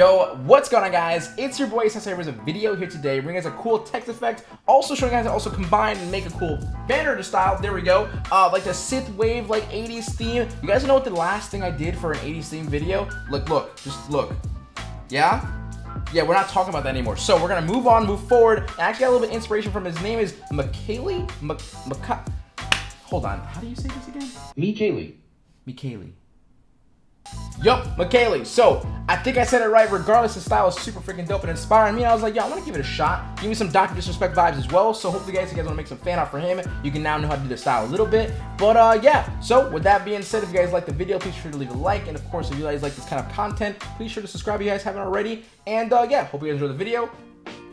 Yo, what's going on guys? It's your boy Sensei with a video here today bringing us a cool text effect, also showing you guys how to also combine and make a cool banner to style. There we go. Uh, like the synthwave, like 80s theme. You guys know what the last thing I did for an 80s theme video? Look, look, just look. Yeah? Yeah, we're not talking about that anymore. So we're gonna move on, move forward. I actually got a little bit of inspiration from his name is Michaeli? Mc Hold on, how do you say this again? Michaeli. Michaeli. Yup, Michaeli. So, I think I said it right. Regardless, the style is super freaking dope and inspiring me. I was like, yo, I want to give it a shot. Give me some Dr. Disrespect vibes as well. So, hopefully, guys, you guys want to make some fan art for him. You can now know how to do the style a little bit. But, uh, yeah. So, with that being said, if you guys like the video, please be sure to leave a like. And, of course, if you guys like this kind of content, please sure to subscribe if you guys haven't already. And, uh, yeah, hope you guys enjoy the video.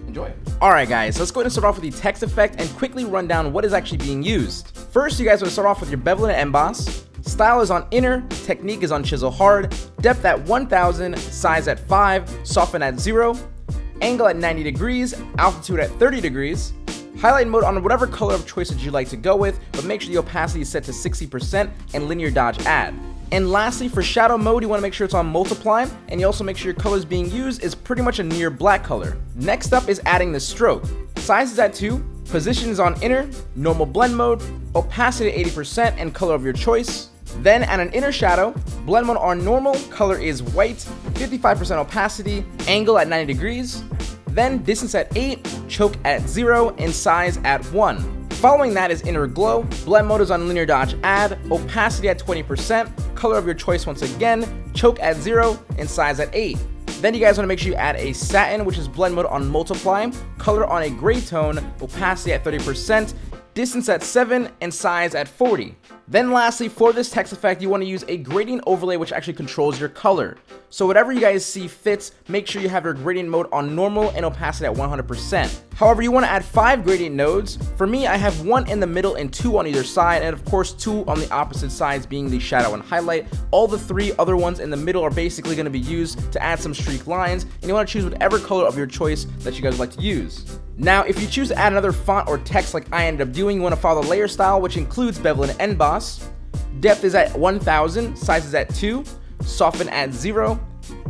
Enjoy. Alright guys, let's go ahead and start off with the text effect and quickly run down what is actually being used. First, you guys want to start off with your bevel and emboss. Style is on inner, technique is on chisel hard, depth at 1000, size at 5, soften at 0, angle at 90 degrees, altitude at 30 degrees, highlight mode on whatever color of choice that you like to go with, but make sure the opacity is set to 60% and linear dodge add. And lastly, for shadow mode, you want to make sure it's on multiply, and you also make sure your colors being used is pretty much a near black color. Next up is adding the stroke. Size is at 2, position is on inner, normal blend mode, opacity 80% and color of your choice, then add an inner shadow, blend mode on normal, color is white, 55% opacity, angle at 90 degrees, then distance at 8, choke at 0, and size at 1. Following that is inner glow, blend mode is on linear dodge add, opacity at 20%, color of your choice once again, choke at 0, and size at 8. Then you guys want to make sure you add a satin, which is blend mode on multiply, color on a gray tone, opacity at 30%, distance at 7, and size at 40. Then lastly, for this text effect, you want to use a gradient overlay which actually controls your color. So whatever you guys see fits, make sure you have your gradient mode on normal and opacity at 100%. However, you want to add 5 gradient nodes. For me, I have one in the middle and 2 on either side, and of course 2 on the opposite sides being the shadow and highlight. All the 3 other ones in the middle are basically going to be used to add some streak lines, and you want to choose whatever color of your choice that you guys like to use. Now, if you choose to add another font or text like I ended up doing, you want to follow the layer style, which includes bevel and emboss. Depth is at 1000, size is at 2, soften at 0,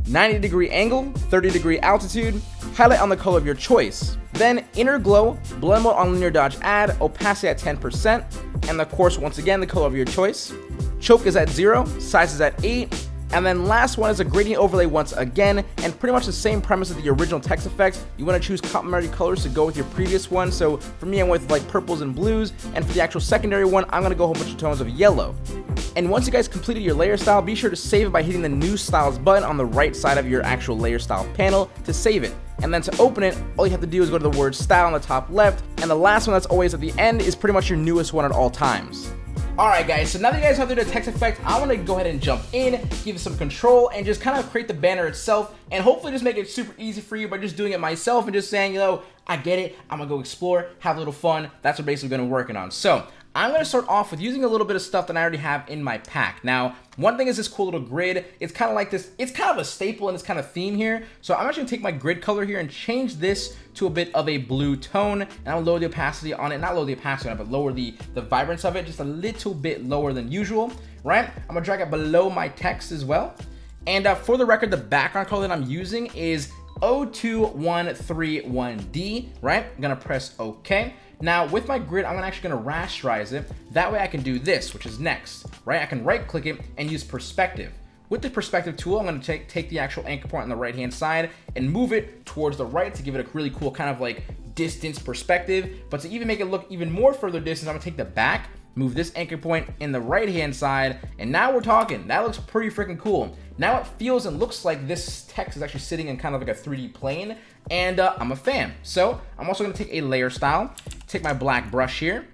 90 degree angle, 30 degree altitude, highlight on the color of your choice. Then inner glow, blend mode on linear dodge add, opacity at 10%, and of course once again the color of your choice. Choke is at 0, size is at 8, and then last one is a gradient overlay once again, and pretty much the same premise of the original text effect. You want to choose complementary colors to go with your previous one. So for me, I went with like purples and blues, and for the actual secondary one, I'm going to go a whole bunch of tones of yellow. And once you guys completed your layer style, be sure to save it by hitting the new styles button on the right side of your actual layer style panel to save it. And then to open it, all you have to do is go to the word style on the top left, and the last one that's always at the end is pretty much your newest one at all times. Alright guys, so now that you guys have the text effect, I want to go ahead and jump in, give it some control, and just kind of create the banner itself, and hopefully just make it super easy for you by just doing it myself and just saying, you know, I get it, I'm going to go explore, have a little fun, that's what basically going to be working on. So, I'm going to start off with using a little bit of stuff that I already have in my pack. Now, one thing is this cool little grid. It's kind of like this, it's kind of a staple in this kind of theme here. So I'm actually going to take my grid color here and change this to a bit of a blue tone. And I'll lower the opacity on it, not lower the opacity on it, but lower the, the vibrance of it just a little bit lower than usual, right? I'm going to drag it below my text as well. And uh, for the record, the background color that I'm using is 02131D, right? I'm going to press OK. Now with my grid, I'm actually gonna rasterize it. That way I can do this, which is next, right? I can right click it and use perspective. With the perspective tool, I'm going to take, take the actual anchor point on the right hand side and move it towards the right to give it a really cool kind of like distance perspective. But to even make it look even more further distance, I'm to take the back, move this anchor point in the right hand side, and now we're talking. That looks pretty freaking cool. Now it feels and looks like this text is actually sitting in kind of like a 3D plane, and uh, I'm a fan. So I'm also to take a layer style, take my black brush here,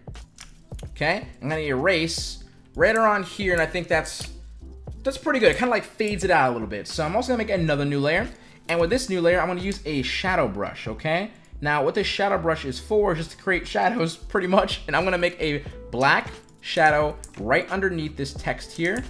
okay? I'm to erase right around here, and I think that's that's pretty good. It kind of like fades it out a little bit. So I'm also to make another new layer. And with this new layer, I'm to use a shadow brush, okay? Now, what this shadow brush is for is just to create shadows, pretty much. And I'm to make a black shadow right underneath this text here.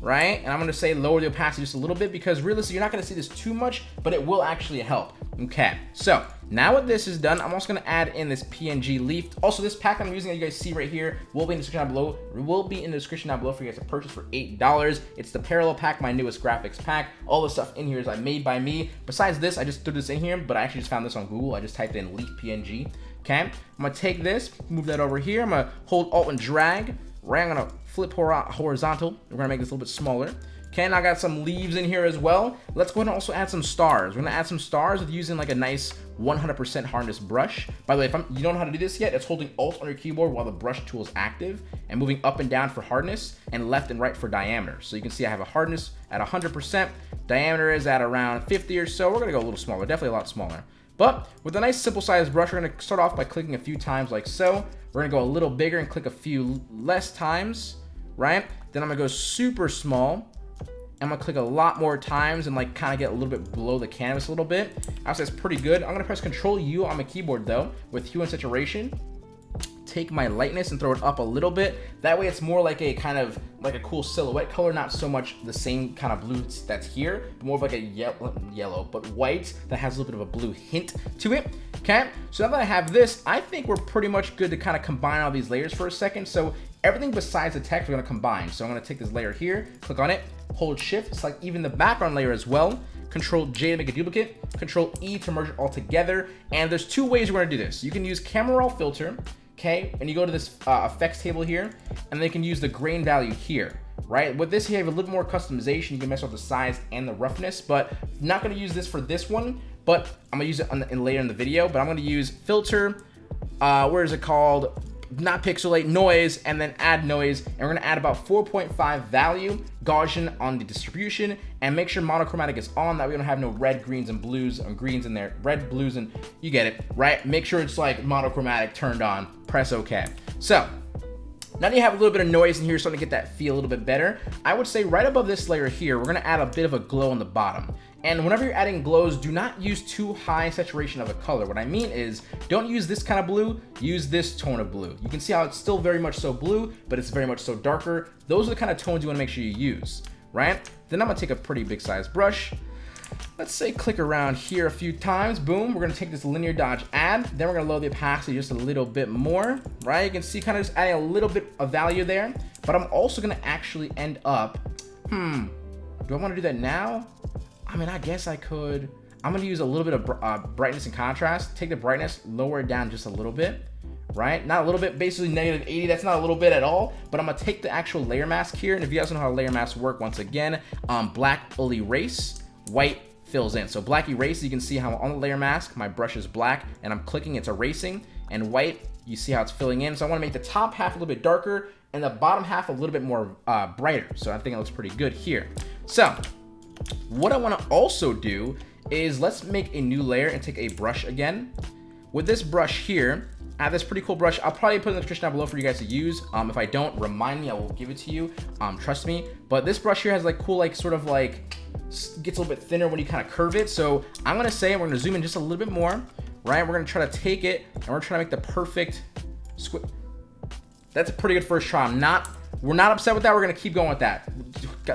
Right? And I'm gonna say lower the opacity just a little bit because realistically, you're not gonna see this too much, but it will actually help. Okay, so now what this is done, I'm also gonna add in this PNG leaf. Also, this pack I'm using that you guys see right here will be in the description down below. Will be in the description down below for you guys to purchase for $8. It's the Parallel Pack, my newest graphics pack. All the stuff in here is like made by me. Besides this, I just threw this in here, but I actually just found this on Google. I just typed in leaf PNG. Okay, I'm gonna take this, move that over here. I'm gonna hold Alt and drag. Right, I'm gonna flip horizontal. We're gonna make this a little bit smaller. Okay, I got some leaves in here as well. Let's go ahead and also add some stars. We're gonna add some stars with using like a nice 100% hardness brush. By the way, if I'm, you don't know how to do this yet, it's holding Alt on your keyboard while the brush tool is active and moving up and down for hardness and left and right for diameter. So you can see I have a hardness at 100%, diameter is at around 50 or so. We're gonna go a little smaller, definitely a lot smaller. But with a nice simple size brush, we're gonna start off by clicking a few times like so. We're gonna go a little bigger and click a few less times, right? Then I'm gonna go super small. I'm gonna click a lot more times and like kind of get a little bit below the canvas a little bit. I would say it's pretty good. I'm gonna press Control U on my keyboard though with hue and saturation take my lightness and throw it up a little bit. That way it's more like a kind of like a cool silhouette color, not so much the same kind of blue that's here, but more of like a yellow, yellow, but white that has a little bit of a blue hint to it. Okay, so now that I have this, I think we're pretty much good to kind of combine all these layers for a second. So everything besides the text, we're gonna combine. So I'm gonna take this layer here, click on it, hold shift, select even the background layer as well. Control J to make a duplicate, Control E to merge it all together. And there's two ways we're gonna do this. You can use camera raw filter, okay? And you go to this uh, effects table here, and they can use the grain value here, right? With this, you have a little more customization. You can mess with the size and the roughness, but I'm not gonna use this for this one, but I'm gonna use it the, in later in the video, but I'm gonna use filter, uh, where is it called? Not pixelate noise and then add noise. And we're to add about 4.5 value Gaussian on the distribution. And make sure monochromatic is on that we don't have no red greens and blues and greens in there. Red blues and you get it right? Make sure it's like monochromatic turned on press ok so now that you have a little bit of noise in here, starting to get that feel a little bit better, I would say right above this layer here, we're gonna add a bit of a glow on the bottom. And whenever you're adding glows, do not use too high saturation of a color. What I mean is, don't use this kind of blue, use this tone of blue. You can see how it's still very much so blue, but it's very much so darker. Those are the kind of tones you wanna make sure you use, right? Then I'm gonna take a pretty big size brush, let's say click around here a few times boom we're going to take this linear dodge add then we're to load the opacity just a little bit more right you can see kind of just adding a little bit of value there but i'm also going to actually end up hmm do i want to do that now i mean i guess i could i'm going to use a little bit of uh, brightness and contrast take the brightness lower it down just a little bit right? Not a little bit, basically negative 80. That's not a little bit at all, but I'm gonna take the actual layer mask here. And if you guys know how layer masks work, once again, um, black will erase, white fills in. So black erases, you can see how on the layer mask, my brush is black and I'm clicking, it's erasing and white, you see how it's filling in. So I wanna make the top half a little bit darker and the bottom half a little bit more uh, brighter. So I think it looks pretty good here. So what I wanna also do is let's make a new layer and take a brush again. With this brush here, I have this pretty cool brush. I'll probably put in the description down below for you guys to use. Um, if I don't, remind me, I will give it to you. Um, trust me. But this brush here has like cool, like sort of like gets a little bit thinner when you kind of curve it. So I'm gonna say we're gonna zoom in just a little bit more, right? We're gonna try to take it and we're trying to make the perfect squid. That's a pretty good first try. I'm not, we're not upset with that. We're gonna keep going with that.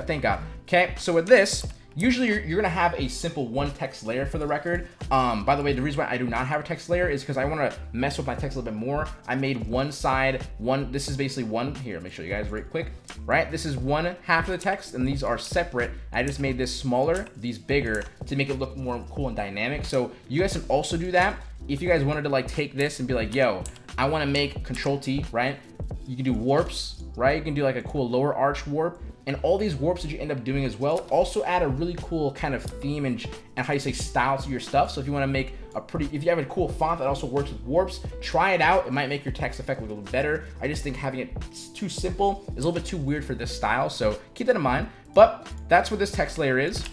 Thank God. Okay, so with this, Usually you're, you're, gonna have a simple one text layer for the record. Um, by the way, the reason why I do not have a text layer is because I wanna mess with my text a little bit more. I made one side, one, this is basically one, here, me show you guys right quick, right? This is one half of the text and these are separate. I just made this smaller, these bigger to make it look more cool and dynamic. So you guys can also do that. If you guys wanted to like take this and be like, yo, I wanna make control T, right? You can do warps, right? You can do like a cool lower arch warp and all these warps that you end up doing as well also add a really cool kind of theme and, and how you say style to your stuff. So if you want to make a pretty, if you have a cool font that also works with warps, try it out. It might make your text effect look a little better. I just think having it too simple is a little bit too weird for this style. So keep that in mind. But that's what this text layer is.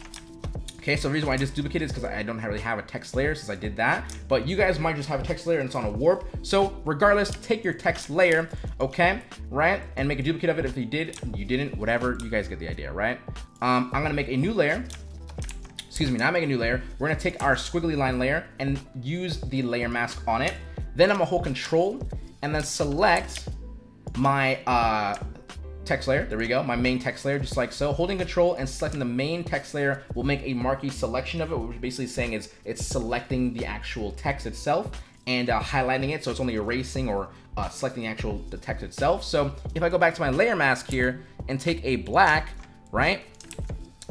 Okay, so the reason why I just duplicated is because I don't really have a text layer since I did that. But you guys might just have a text layer and it's on a warp. So regardless, take your text layer, okay, right? And make a duplicate of it if you did, you didn't, whatever. You guys get the idea, right? Um, I'm going to make a new layer. Excuse me, not make a new layer. We're going to take our squiggly line layer and use the layer mask on it. Then I'm going to hold control and then select my uh, text layer. There we go. My main text layer, just like so. Holding control and selecting the main text layer will make a marquee selection of it, which basically saying is it's selecting the actual text itself and uh, highlighting it. So it's only erasing or uh, selecting the actual the text itself. So if I go back to my layer mask here and take a black, right?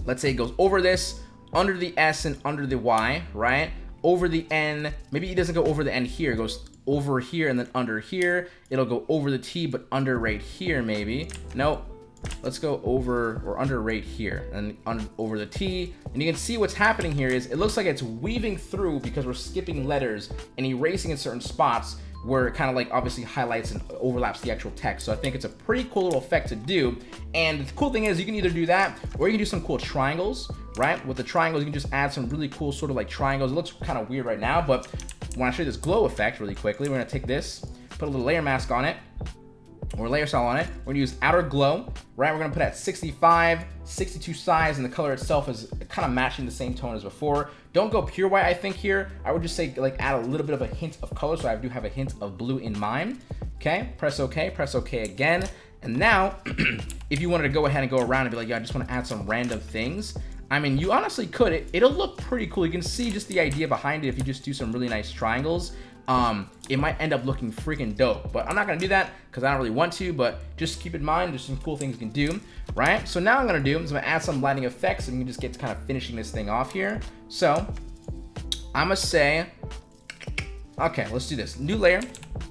Let's say it goes over this, under the S and under the Y, right? Over the N, maybe it doesn't go over the N here, it goes over here and then under here. It'll go over the T, but under right here, maybe. No, let's go over or under right here and on, over the T. And you can see what's happening here is it looks like it's weaving through because we're skipping letters and erasing in certain spots where it kind of like obviously highlights and overlaps the actual text. So I think it's a pretty cool little effect to do. And the cool thing is you can either do that or you can do some cool triangles, right? With the triangles, you can just add some really cool sort of like triangles. It looks kind of weird right now, but when to show you this glow effect really quickly, we're gonna take this, put a little layer mask on it, or layer style on it. We're gonna use outer glow, right? We're gonna put at 65, 62 size, and the color itself is kind of matching the same tone as before. Don't go pure white, I think here. I would just say like add a little bit of a hint of color, so I do have a hint of blue in mine. Okay, press okay, press okay again. And now, if you wanted to go ahead and go around and be like, yeah, I just want to add some random things, I mean, you honestly could. It, it'll look pretty cool. You can see just the idea behind it if you just do some really nice triangles. Um, it might end up looking freaking dope, but I'm not gonna do that because I don't really want to, but just keep in mind, there's some cool things you can do, right? So now I'm gonna do is I'm gonna add some lighting effects and you can just get to kind of finishing this thing off here. So I'm gonna say, okay, let's do this. New layer,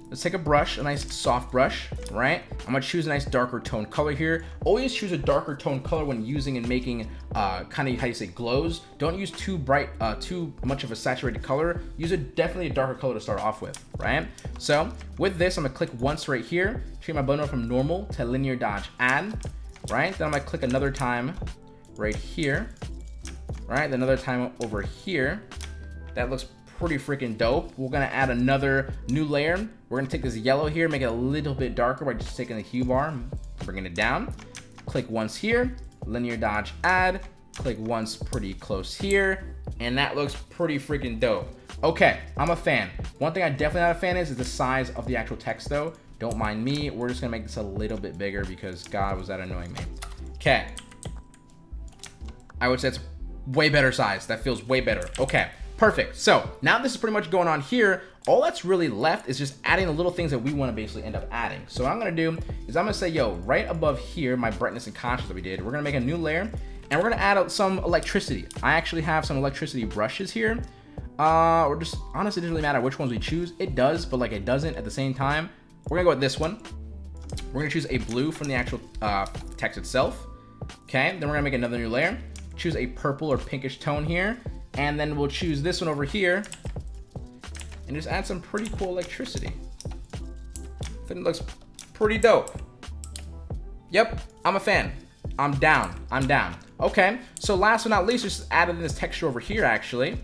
Let's take a brush, a nice soft brush, right? I'm gonna choose a nice darker tone color here. Always choose a darker tone color when using and making uh, kind of how you say glows. Don't use too bright, uh, too much of a saturated color. Use a definitely a darker color to start off with, right? So with this, I'm gonna click once right here, change my blend from normal to linear dodge add, right? Then I'm gonna click another time right here, right? Another time over here. That looks pretty freaking dope. We're gonna add another new layer. We're gonna take this yellow here, make it a little bit darker by just taking the hue bar, bringing it down. Click once here, linear dodge add, click once pretty close here, and that looks pretty freaking dope. Okay, I'm a fan. One thing I definitely not a fan is, is the size of the actual text though. Don't mind me. We're just gonna make this a little bit bigger because God was that annoying me. Okay. I would say it's way better size. That feels way better. Okay. Perfect. So now this is pretty much going on here. All that's really left is just adding the little things that we want to basically end up adding. So what I'm going to do is I'm going to say, yo, right above here, my brightness and contrast that we did, we're going to make a new layer and we're going to add some electricity. I actually have some electricity brushes here. Uh, or just honestly, it doesn't really matter which ones we choose. It does, but like it doesn't at the same time. We're going to go with this one. We're going to choose a blue from the actual uh, text itself. Okay, then we're going to make another new layer. Choose a purple or pinkish tone here. And then we'll choose this one over here and just add some pretty cool electricity. It looks pretty dope. Yep, I'm a fan. I'm down. I'm down. Okay, so last but not least, just added in this texture over here, actually.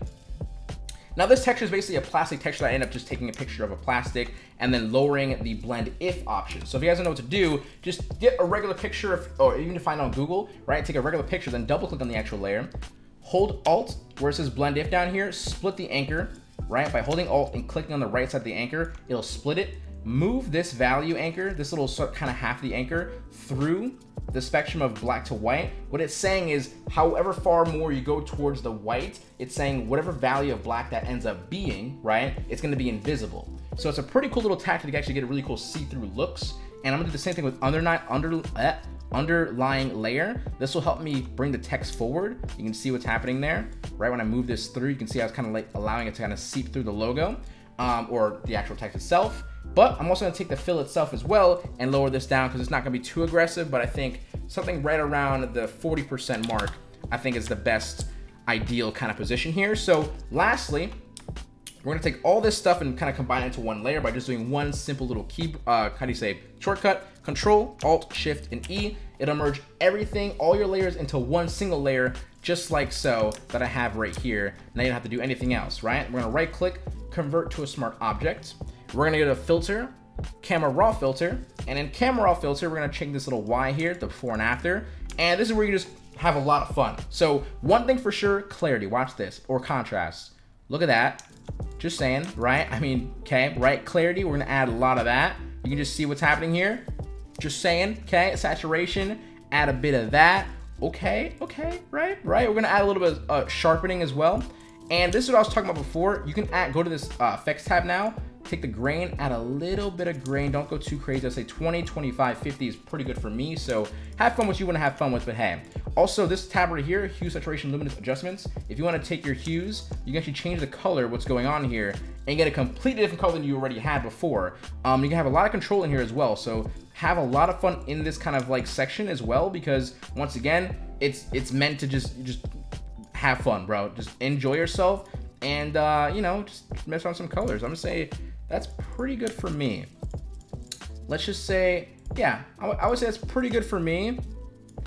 Now this texture is basically a plastic texture that I end up just taking a picture of a plastic and then lowering the blend if option. So if you guys don't know what to do, just get a regular picture of, or even find on Google, right? Take a regular picture, then double click on the actual layer, hold Alt where it says blend if down here, split the anchor, right? By holding Alt and clicking on the right side of the anchor, it'll split it. Move this value anchor, this little sort kind of half the anchor through the spectrum of black to white. What it's saying is however far more you go towards the white, it's saying whatever value of black that ends up being, right? It's gonna be invisible. So it's a pretty cool little tactic to actually get a really cool see-through looks. And I'm gonna do the same thing with under, under, uh, underlying layer. This will help me bring the text forward. You can see what's happening there. Right when I move this through, you can see I was kind of like allowing it to kind of seep through the logo um, or the actual text itself. But I'm also gonna take the fill itself as well and lower this down because it's not gonna be too aggressive, but I think something right around the 40% mark, I think is the best ideal kind of position here. So lastly, we're gonna take all this stuff and kind of combine it into one layer by just doing one simple little key, uh, how do you say, shortcut, Control, Alt, Shift, and E. It'll merge everything, all your layers into one single layer, just like so, that I have right here. Now you don't have to do anything else, right? We're gonna right click, convert to a smart object. We're gonna go to filter, camera raw filter, and in camera raw filter, we're gonna change this little Y here, the before and after. And this is where you just have a lot of fun. So one thing for sure, clarity, watch this, or contrast. Look at that. Just saying, right? I mean, okay, right? Clarity, we're gonna add a lot of that. You can just see what's happening here. Just saying, okay? Saturation, add a bit of that. Okay, okay, right, right. We're gonna add a little bit of uh, sharpening as well. And this is what I was talking about before. You can add, go to this uh, effects tab now, take the grain, add a little bit of grain. Don't go too crazy. I'd say 20, 25, 50 is pretty good for me. So have fun what you want to have fun with, but hey. Also, this tab right here, hue, saturation, luminance adjustments. If you want to take your hues, you can actually change the color, what's going on here, and get a completely different color than you already had before. Um, you can have a lot of control in here as well. So have a lot of fun in this kind of like section as well, because once again, it's it's meant to just just have fun, bro. Just enjoy yourself and uh, you know, just mess around some colors. I'm gonna say that's pretty good for me. Let's just say, yeah, I, would say that's pretty good for me.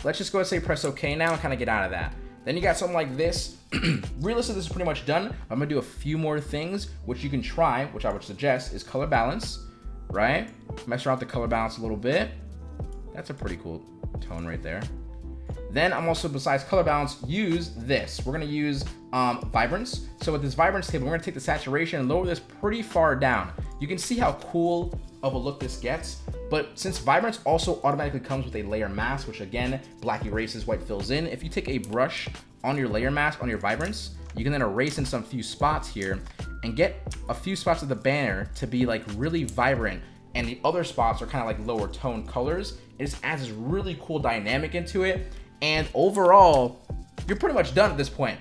Let's just go and say press OK now and kind of get out of that. Then you got something like this. Realistically, this is pretty much done. I'm gonna do a few more things, which you can try, which I would suggest is color balance, right? Mess around with the color balance a little bit. That's a pretty cool tone right there. Then I'm also, besides color balance, use this. We're gonna use um, vibrance. So with this vibrance table, we're gonna take the saturation and lower this pretty far down. You can see how cool of a look this gets. But since vibrance also automatically comes with a layer mask, which again, black erases, white fills in. If you take a brush on your layer mask, on your vibrance, you can then erase in some few spots here and get a few spots of the banner to be like really vibrant and the other spots are kind of like lower tone colors. It just adds this really cool dynamic into it. And overall, you're pretty much done at this point.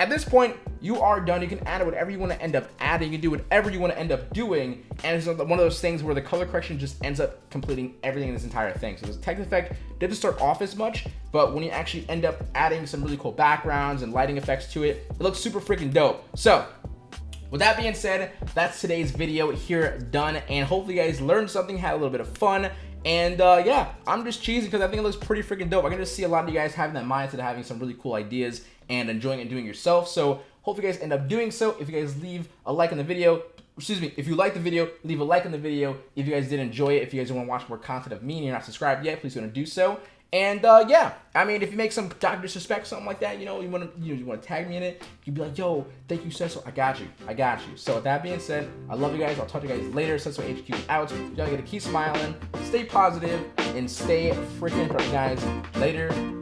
At this point, you are done. You can add whatever you want to end up adding. You can do whatever you want to end up doing. And it's one of those things where the color correction just ends up completing everything in this entire thing. So this text effect didn't start off as much, but when you actually end up adding some really cool backgrounds and lighting effects to it, it looks super freaking dope. So with that being said, that's today's video here done. And hopefully you guys learned something, had a little bit of fun. And uh, yeah, I'm just cheesy because I think it looks pretty freaking dope. I can just see a lot of you guys having that mindset of having some really cool ideas and enjoying it and doing yourself. So hope you guys end up doing so. If you guys leave a like on the video, excuse me, if you like the video, leave a like on the video. If you guys did enjoy it, if you guys want to watch more content of me and you're not subscribed yet, please go and do so. And uh, yeah, I mean, if you make some Dr. Disrespect, something like that, you know, you want to you, know, you want to tag me in it, you'd be like, yo, thank you, Cecil. I got you. I got you. So with that being said, I love you guys. I'll talk to you guys later. Cecil HQ out. Y'all gotta keep smiling, stay positive, and stay freaking productive, guys. Later.